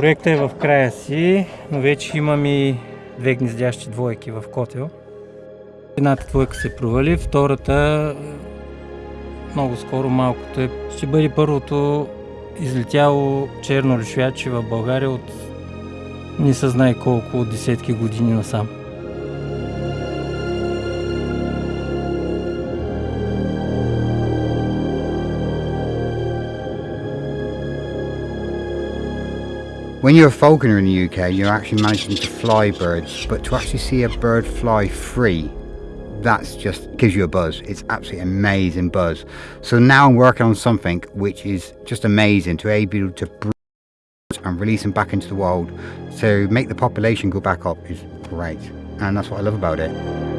Проектът е в края си, но вече имам и две гнездящи двойки в котел. Едната двойка се провали, втората много скоро малкото е. Ще бъде първото излетяло черно лишвяче в България от не се колко от десетки години насам. When you're a falconer in the UK, you're actually managing to fly birds, but to actually see a bird fly free, that's just gives you a buzz. It's absolutely amazing buzz. So now I'm working on something which is just amazing to be able to breed and release them back into the wild. So make the population go back up is great, and that's what I love about it.